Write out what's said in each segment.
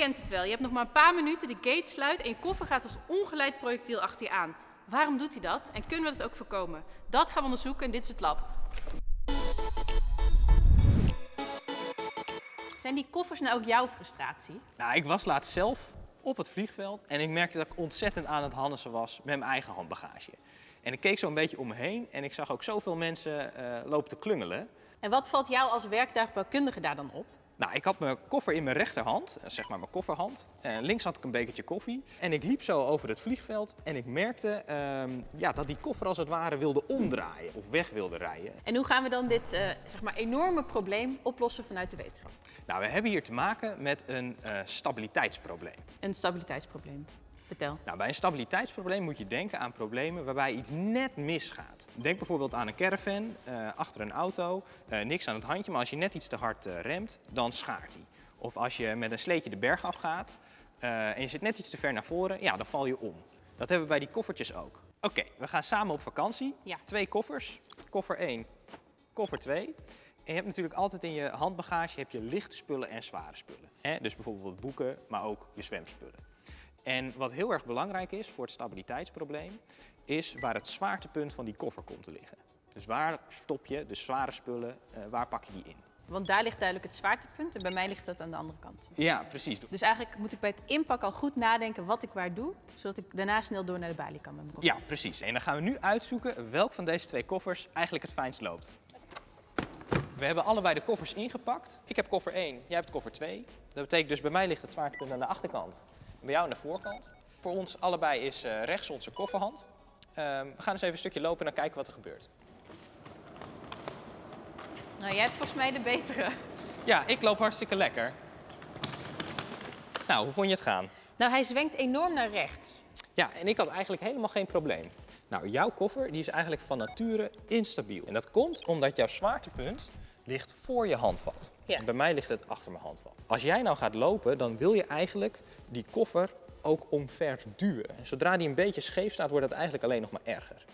kent het wel. Je hebt nog maar een paar minuten, de gate sluit en je koffer gaat als ongeleid projectiel achter je aan. Waarom doet hij dat en kunnen we dat ook voorkomen? Dat gaan we onderzoeken en dit is het lab. Zijn die koffers nou ook jouw frustratie? Nou, ik was laatst zelf op het vliegveld en ik merkte dat ik ontzettend aan het hannissen was met mijn eigen handbagage. En ik keek zo een beetje om me heen en ik zag ook zoveel mensen eh, lopen te klungelen. En wat valt jou als werktuigbouwkundige daar dan op? Nou, ik had mijn koffer in mijn rechterhand, eh, zeg maar mijn kofferhand. En links had ik een bekertje koffie. En ik liep zo over het vliegveld en ik merkte ehm, ja, dat die koffer als het ware wilde omdraaien of weg wilde rijden. En hoe gaan we dan dit eh, zeg maar enorme probleem oplossen vanuit de wetenschap? Nou, we hebben hier te maken met een eh, stabiliteitsprobleem. Een stabiliteitsprobleem. Vertel. Nou, bij een stabiliteitsprobleem moet je denken aan problemen waarbij iets net misgaat. Denk bijvoorbeeld aan een caravan uh, achter een auto, uh, niks aan het handje, maar als je net iets te hard uh, remt, dan schaart hij. Of als je met een sleetje de berg afgaat en je zit net iets te ver naar voren, ja, dan val je om. Dat hebben we bij die koffertjes ook. Oké, we gaan samen op vakantie. Ja. Twee koffers. Koffer 1, koffer 2. En je hebt natuurlijk altijd in je handbagage heb je lichte spullen en zware spullen. Hè? Dus bijvoorbeeld boeken, maar ook je zwemspullen. En wat heel erg belangrijk is voor het stabiliteitsprobleem, is waar het zwaartepunt van die koffer komt te liggen. Dus waar stop je de zware spullen, uh, waar pak je die in? Want daar ligt duidelijk het zwaartepunt en bij mij ligt dat aan de andere kant. Ja, precies. Dus eigenlijk moet ik bij het inpakken al goed nadenken wat ik waar doe, zodat ik daarna snel door naar de balie kan met mijn koffer. Ja, precies. En dan gaan we nu uitzoeken welk van deze twee koffers eigenlijk het fijnst loopt. We hebben allebei de koffers ingepakt. Ik heb koffer 1, jij hebt koffer 2. Dat betekent dus bij mij ligt het zwaartepunt aan de achterkant. Bij jou aan de voorkant. Voor ons allebei is uh, rechts onze kofferhand. Uh, we gaan eens even een stukje lopen en dan kijken wat er gebeurt. Nou, jij hebt volgens mij de betere. Ja, ik loop hartstikke lekker. Nou, hoe vond je het gaan? Nou, hij zwenkt enorm naar rechts. Ja, en ik had eigenlijk helemaal geen probleem. Nou, jouw koffer die is eigenlijk van nature instabiel. En dat komt omdat jouw zwaartepunt ligt voor je handvat. Ja. En bij mij ligt het achter mijn handvat. Als jij nou gaat lopen, dan wil je eigenlijk die koffer ook omver duwen. En zodra die een beetje scheef staat, wordt het eigenlijk alleen nog maar erger.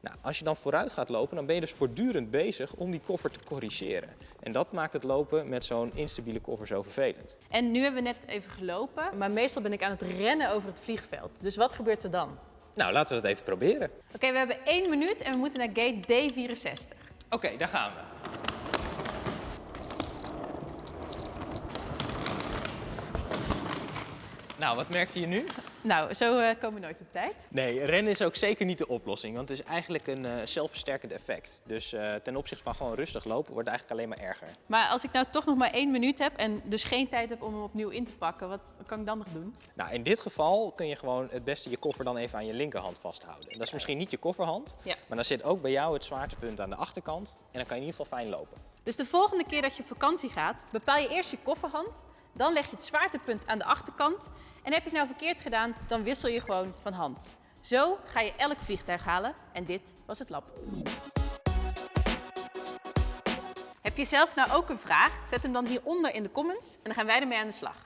Nou, als je dan vooruit gaat lopen, dan ben je dus voortdurend bezig om die koffer te corrigeren. En dat maakt het lopen met zo'n instabiele koffer zo vervelend. En nu hebben we net even gelopen, maar meestal ben ik aan het rennen over het vliegveld. Dus wat gebeurt er dan? Nou, laten we dat even proberen. Oké, we hebben één minuut en we moeten naar gate D64. Oké, daar gaan we. Nou, wat merkte je nu? Nou, zo uh, komen we nooit op tijd. Nee, rennen is ook zeker niet de oplossing, want het is eigenlijk een uh, zelfversterkend effect. Dus uh, ten opzichte van gewoon rustig lopen wordt het eigenlijk alleen maar erger. Maar als ik nou toch nog maar één minuut heb en dus geen tijd heb om hem opnieuw in te pakken, wat kan ik dan nog doen? Nou, in dit geval kun je gewoon het beste je koffer dan even aan je linkerhand vasthouden. En dat is misschien niet je kofferhand, ja. maar dan zit ook bij jou het zwaartepunt aan de achterkant en dan kan je in ieder geval fijn lopen. Dus de volgende keer dat je op vakantie gaat, bepaal je eerst je kofferhand, dan leg je het zwaartepunt aan de achterkant en heb je het nou verkeerd gedaan, dan wissel je gewoon van hand. Zo ga je elk vliegtuig halen en dit was het lab. Heb je zelf nou ook een vraag? Zet hem dan hieronder in de comments en dan gaan wij ermee aan de slag.